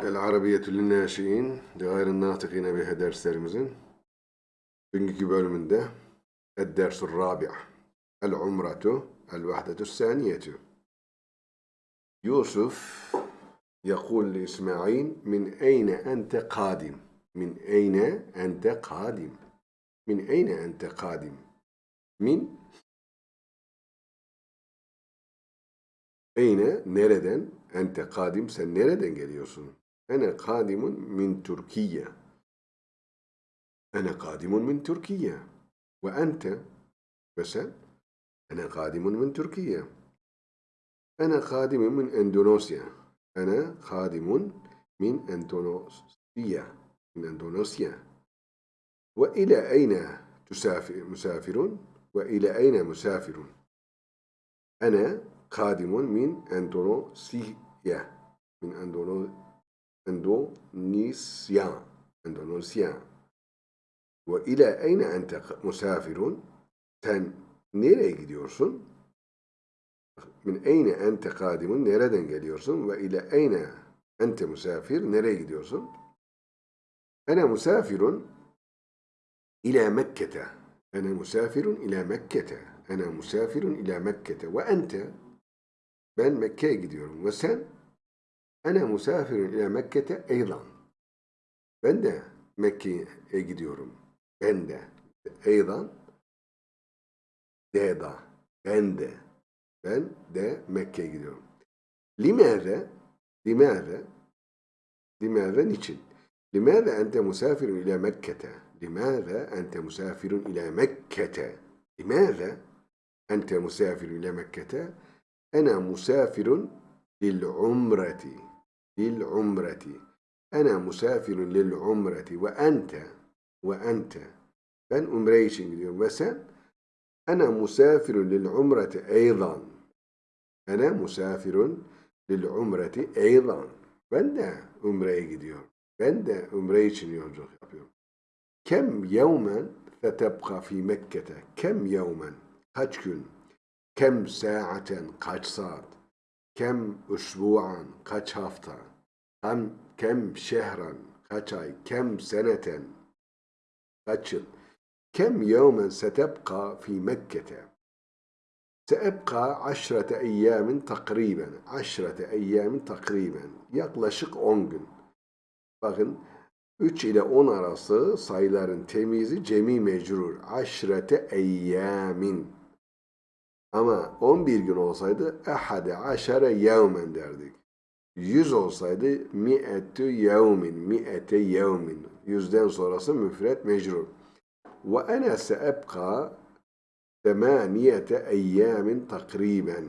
El Arabiyetü Linnâşi'in Gayr Nâtıkîne Bihe derslerimizin bugünkü bölümünde Ed-Dersul Rabi' El-Umratu El-Vahdetü Saniyetu Yusuf يقول لإسماعيل من أين أنت قادم من أين أنت قادم من أين أنت قادم من Eyne, nereden? Ente kadim, sen nereden geliyorsun? Ene kadimun min Türkiye. Ene kadimun min Türkiye. Ve ente, ve sen? Ene kadimun min Türkiye. Ene kadimun min Endonezya. Ene kadimun min Endonezya. Min Endonezya. Ve ile eyne tüsafir, musafirun? Ve ile eyne musafirun? Ene kadimun Endonezya. Ve ile eyne ente musafirun? Sen nereye gidiyorsun? Min eyne ente kadimun? Nereden geliyorsun? Ve ile eyne ente musafir? Nereye gidiyorsun? Ene musafirun ila Mekke'te. Ene musafirun ila Mekke'te. Ene musafirun ila Mekke'te. Ve ente ben Mekke'ye gidiyorum. Ve sen? Ene musafirun ile Mekke'te eydan. Ben de Mekke'ye gidiyorum. Ben de. Eydan. Deda. Ben de. Ben de Mekke'ye gidiyorum. Limere. Limere. Limere niçin? Limere ente musafirun ile Mekke'te. Limere ente musafirun ile Mekke'te. Limere ente musafirun ile Mekke'te. Ene musafirun lil umreti. للعمرة أنا مسافر للعمرة وأنت وأنت ben umre için gidiyorum ve sen أنا مسافر للعمرة أيضا أنا مسافر للعمرة أيضا ben de umreye gidiyorum ben de umre için yolculuk yapıyorum kem yevmen fetebqa fi Mekke'te kem yevmen kaç gün Kem saaten kaç saat? Kem usbu'an kaç hafta? Kem, kem şehran kaç ay? Kem seneten kaç yıl? Kem yevmen setebqa fi Mekke'te? Seebqa aşrete eyyamin takriben. Aşrete eyyamin takriben. Yaklaşık 10 gün. Bakın 3 ile 10 arası sayıların temizi cemi mecrur. Aşrete eyyamin. Ama 11 gün olsaydı ehade aşere yevmen derdik. 100 olsaydı mi'etü yevmin, mi'ete yevmin. Yüzden sonrası müfret mecrur. Ve ene seebka temaniyete eyyamin takriben.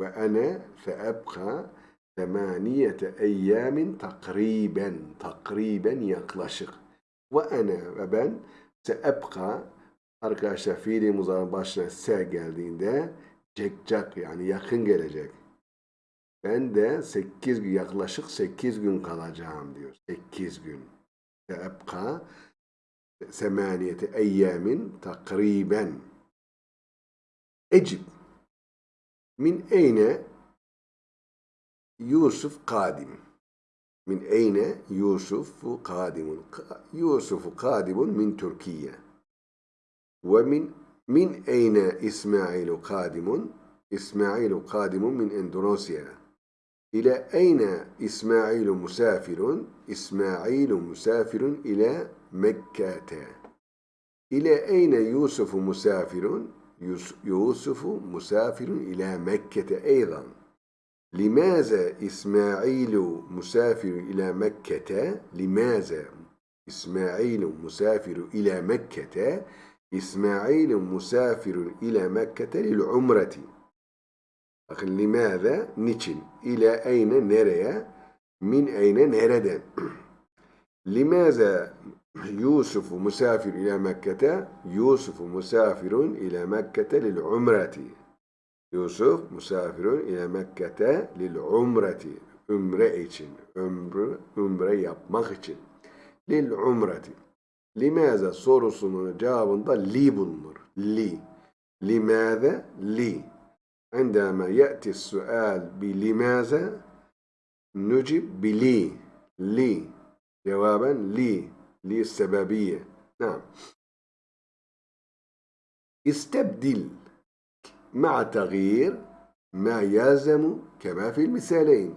Ve ene seebka temaniyete eyyamin takriben. Takriben yaklaşık. Ve ene ve ben seebka Arkadaşlar fiili muzarın başına se geldiğinde cekcak yani yakın gelecek. Ben de 8 gün yaklaşık 8 gün kalacağım diyor. 8 gün. Ebka semaniyeti eyyamin takriben. Ecib. Min eyne Yusuf kadim. Min eyne Yusuf kadimun. Yusuf kadimun min Türkiye. ومن من أين إسماعيل قادم؟ إسماعيل قادم من إندونيسيا إلى أين إسماعيل مسافر؟ إسماعيل مسافر إلى مكة إلى أين يوسف مسافر؟ يوسف مسافر إلى مكة أيضا لماذا إسماعيل مسافر إلى مكة؟ لماذا إسماعيل مسافر إلى مكة؟ Musafirun ile Mekke'te lil umreti. Bakın limaza niçin? İle eyne nereye? Min eyne nereden? limaza Yusuf musafir ile Mekke'te? Yusuf musafirun ile Mekke'te lil umreti. Yusuf musafirun ile Mekke'te lil umreti. Ümre için. Ömrü, ümre yapmak için. Lil umreti. Limaza sorusunun cevabında li bulunur. Li. Limaza li. عندما يأتي السؤال بلماذا نجب بلي لي جوابا لي لي السببية نعم استبدل مع تغيير ما يلزم كما في المثالين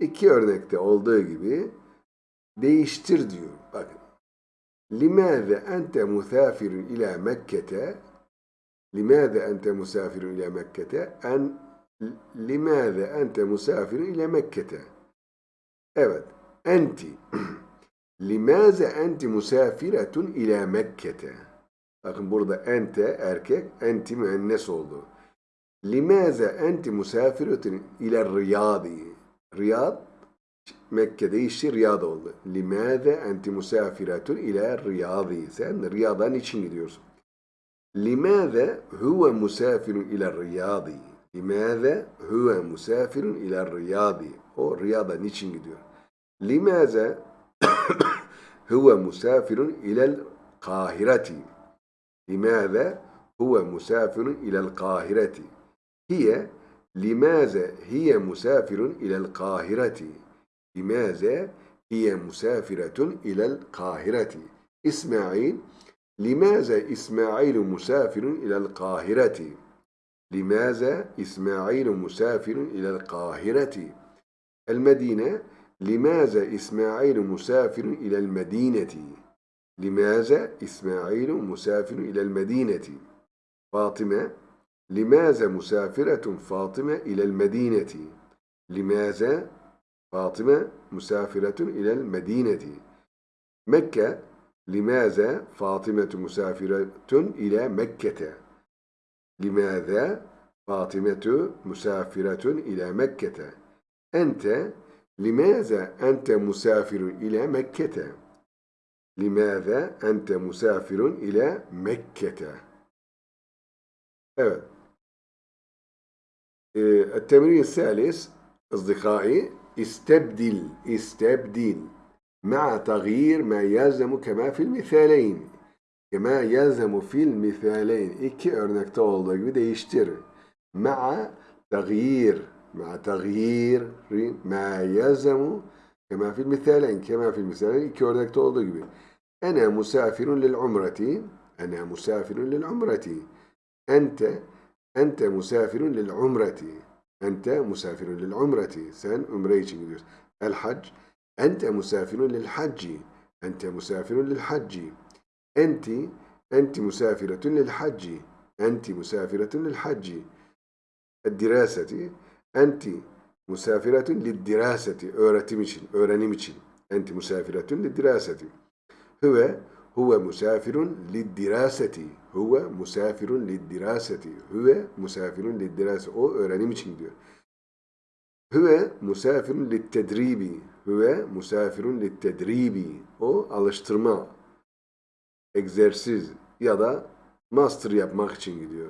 İki örnekte olduğu gibi değiştir diyor. Bakın. لماذا أنت مسافر إلى مكة لماذا أنت مسافر إلى مكة أن لماذا أنت مسافر إلى مكة Evet. Enti. Limaze enti musafiretun ila Mekke'te. Bakın burada ente erkek, enti müennes oldu. Limaze enti musafiretun ila Riyadi. Riyad Mekke'de işi Riyad oldu. Limaze enti musafiretun ila Riyadi. Sen Riyad'a için gidiyorsun? Limaze huve musafirun ila Riyadi. Limaze huve musafirun ila Riyadi. O Riyad'a niçin gidiyor? Limaze huve musafirun ilel kahireti. Limaze huve musafirun ilel kahireti. Hiye limaze hiye musafirun ilel kahireti. لماذا هي مسافرة إلى القاهرة؟ إسماعيل لماذا إسماعيل مسافر إلى القاهرة؟ لماذا إسماعيل مسافر إلى القاهرة؟ المدينة لماذا إسماعيل مسافر إلى المدينة؟ لماذا إسماعيل مسافر إلى المدينة؟ فاطمة لماذا مسافرة فاطمة إلى المدينة؟ لماذا فاطمة مسافرة إلى المدينة مكة لماذا فاطمة مسافرة إلى مكة لماذا فاطمة مسافرة إلى مكة أنت لماذا أنت مسافر إلى مكة لماذا أنت مسافر إلى مكة Evet. Ee, التمرين الثالث أصدقائي استبدل استبدل مع تغيير ما يلزم كما في المثالين كما يلزم في المثالين iki örnekte olduğu gibi değiştir مع تغيير مع تغيير ما يلزم كما في المثالين كما في المثالين iki örnekte olduğu gibi أنا مسافر للعمرة أنا مسافر للعمرة أنت أنت مسافر للعمرة أنت مسافر للعمرة. sen umre için gidiyorsun الحج أنت مسافر للحج. أنت مسافر للحج. أنت أنت مسافرة للحج. أنت مسافرة للحج. الدراسة أنت مسافرة للدراسة. öğretim için, öğrenim için. أنت مسافرة للدراسة. هو huve musafirun liddiraseti. Huve musafirun liddiraseti. Huve musafirun liddiraseti. O öğrenim için diyor. Huve musafirun littedribi. Huve musafirun littedribi. O alıştırma, egzersiz ya da master yapmak için gidiyor.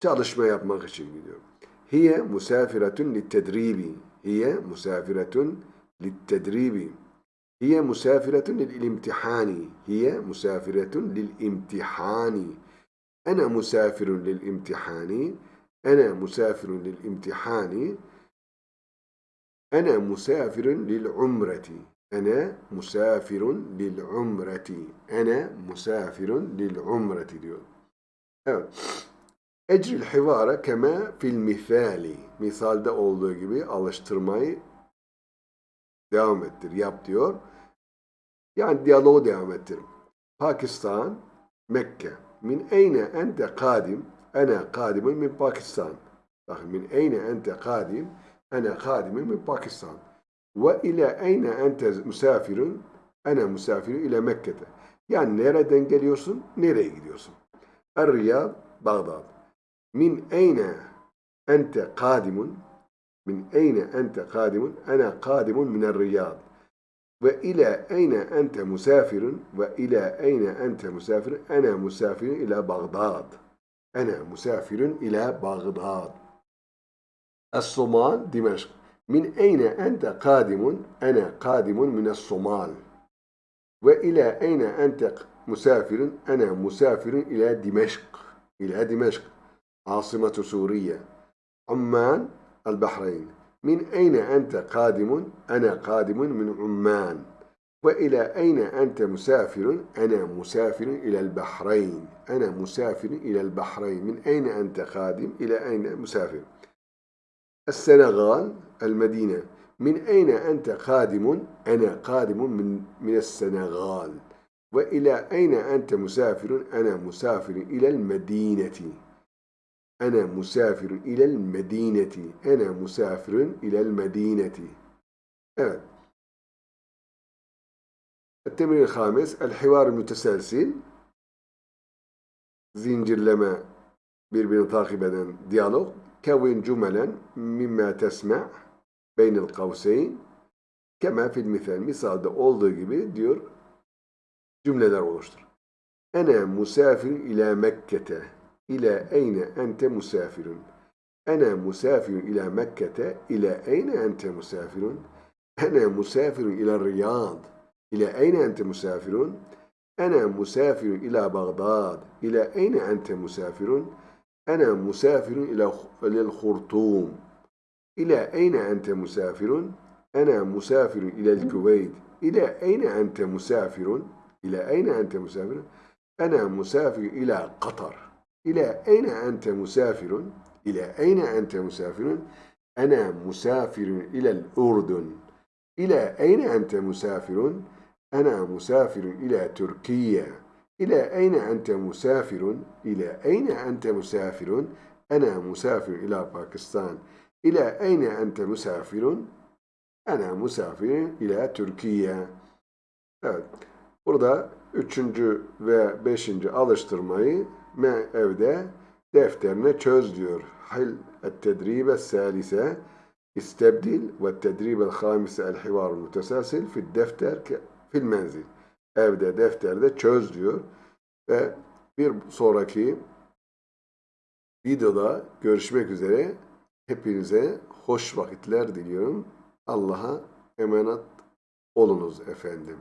Çalışma yapmak için gidiyor. Hiye musafiratun littedribi. Hiye musafiratun littedribi. Hiye musafiretun lil imtihani. Hiye musafiretun lil imtihani. Ene musafirun lil imtihani. Ene musafirun lil imtihani. Ene musafirun lil umreti. Ene musafirun lil umreti. Ene musafirun lil umreti diyor. Evet. Ecril hivara keme fil mithali. Misalde olduğu gibi alıştırmayı Devam ettir, yap diyor. Yani diyaloğu devam ettir. Pakistan, Mekke. Min eyne ente kadim? Ene kadimin min Pakistan. Bakın min eyne ente kadim? Ene kadimin min Pakistan. Ve ile eyne ente misafirun? Ene misafirun ile Mekke'de. Yani nereden geliyorsun, nereye gidiyorsun? Er-Riyad, Bağdat. Min eyne ente kadimun? من أين أنت قادم؟ أنا قادم من الرياض. وإلى أين أنت مسافر؟ وإلى أين أنت مسافر؟ أنا مسافر إلى بغداد. أنا مسافر إلى بغداد. الصومال دمشق. من أين أنت قادم؟ أنا قادم من الصومال. وإلى أين أنت مسافر؟ أنا مسافر إلى دمشق. إلى دمشق. عاصمة سوريا. عمان البحرين من أين أنت قادم؟ أنا قادم من عمان وإلى أين أنت مسافر؟ أنا مسافر إلى البحرين أنا مسافر إلى البحرين من أين أنت قادم؟ إلى أين مسافر؟ السنغال المدينة من أين أنت قادم؟ أنا قادم من من السنغال وإلى أين أنت مسافر؟ أنا مسافر إلى المدينة أنا مسافر إلى المدينة أنا مسافر إلى المدينة Evet. التمرين الخامس الحوار المتسلسل zincirleme birbirini takip eden diyalog كون جملا مما تسمع بين القوسين كما في المثال misalde olduğu gibi diyor cümleler oluştur. Ene musafir ila Mekke'te. إلى أين أنت مسافر؟ أنا مسافر إلى مكة إلى أين أنت مسافر؟ أنا مسافر إلى الرياض إلى أين أنت مسافر؟ أنا مسافر إلى بغداد إلى أين أنت مسافر؟ أنا مسافر إلى الخرطوم إلى أين أنت مسافر؟ أنا مسافر إلى الكويت إلى أين أنت مسافر؟ إلى أين أنت مسافر؟ أنا مسافر إلى قطر İle eyne ente musafirun? İle eyne ente musafirun? Ene musafirun ilel Urdun. İle eyne ente musafirun? Ene musafirun ile Türkiye. İle eyne ente musafirun? İle eyne ente musafirun? Ene musafirun ila Pakistan. İle eyne ente musafirun? Ene musafirun ile Türkiye. Evet. Burada üçüncü ve beşinci alıştırmayı me evde defterine çöz diyor. Hil et-tedribe salise istebdil ve tedribe hamise el hivar müteselsil fil defter fil menzil. Evde defterde çöz diyor. Ve bir sonraki videoda görüşmek üzere. Hepinize hoş vakitler diliyorum. Allah'a emanet olunuz efendim.